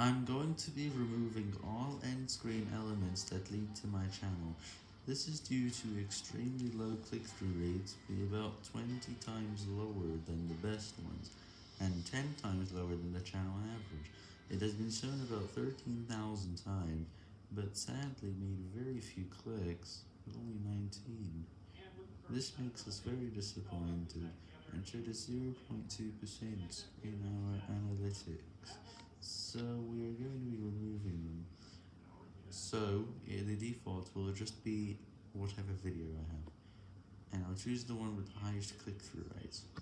I'm going to be removing all end screen elements that lead to my channel. This is due to extremely low click-through rates be about 20 times lower than the best ones, and 10 times lower than the channel average. It has been shown about 13,000 times, but sadly made very few clicks, only 19. This makes us very disappointed, and showed a 0.2% in our analytics. So we are going to be removing them. So the default will just be whatever video I have. And I'll choose the one with the highest click-through rates.